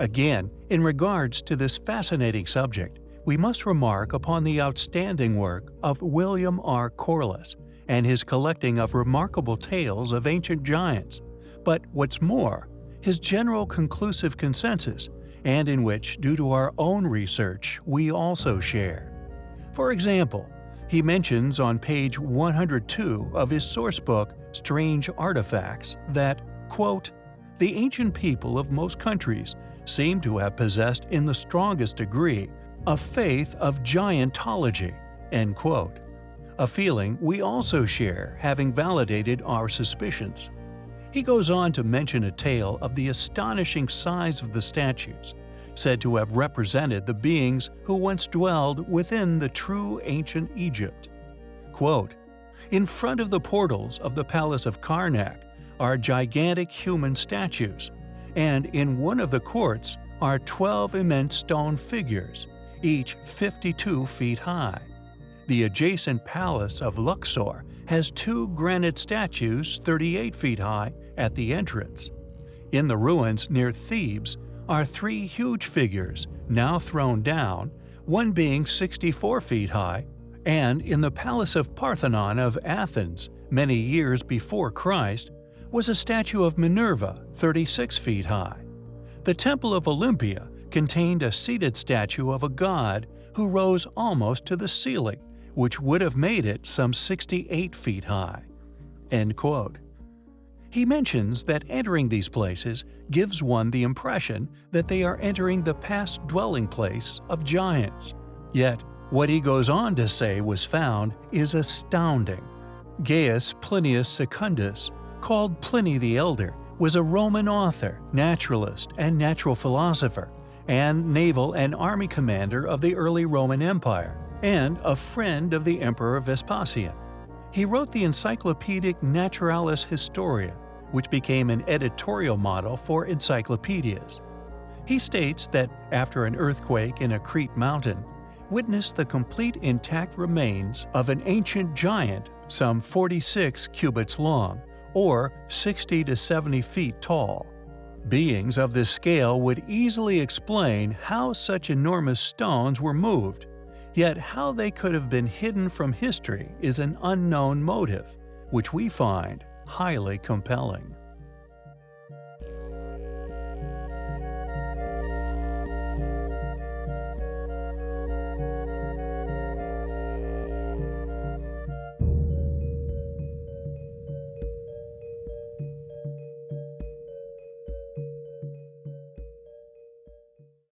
Again, in regards to this fascinating subject, we must remark upon the outstanding work of William R. Corliss and his collecting of remarkable tales of ancient giants, but what's more, his general conclusive consensus, and in which, due to our own research, we also share. For example, he mentions on page 102 of his sourcebook Strange Artifacts that, quote, the ancient people of most countries seem to have possessed in the strongest degree a faith of giantology, end quote a feeling we also share having validated our suspicions. He goes on to mention a tale of the astonishing size of the statues, said to have represented the beings who once dwelled within the true ancient Egypt. Quote, In front of the portals of the palace of Karnak are gigantic human statues, and in one of the courts are 12 immense stone figures, each 52 feet high. The adjacent palace of Luxor has two granite statues 38 feet high at the entrance. In the ruins near Thebes are three huge figures, now thrown down, one being 64 feet high, and in the Palace of Parthenon of Athens, many years before Christ, was a statue of Minerva 36 feet high. The Temple of Olympia contained a seated statue of a god who rose almost to the ceiling, which would have made it some 68 feet high. End quote. He mentions that entering these places gives one the impression that they are entering the past dwelling place of giants. Yet, what he goes on to say was found is astounding. Gaius Plinius Secundus, called Pliny the Elder, was a Roman author, naturalist, and natural philosopher, and naval and army commander of the early Roman Empire and a friend of the Emperor Vespasian. He wrote the Encyclopedic Naturalis Historia, which became an editorial model for encyclopedias. He states that after an earthquake in a Crete mountain, witnessed the complete intact remains of an ancient giant some 46 cubits long, or 60 to 70 feet tall. Beings of this scale would easily explain how such enormous stones were moved Yet how they could have been hidden from history is an unknown motive, which we find highly compelling.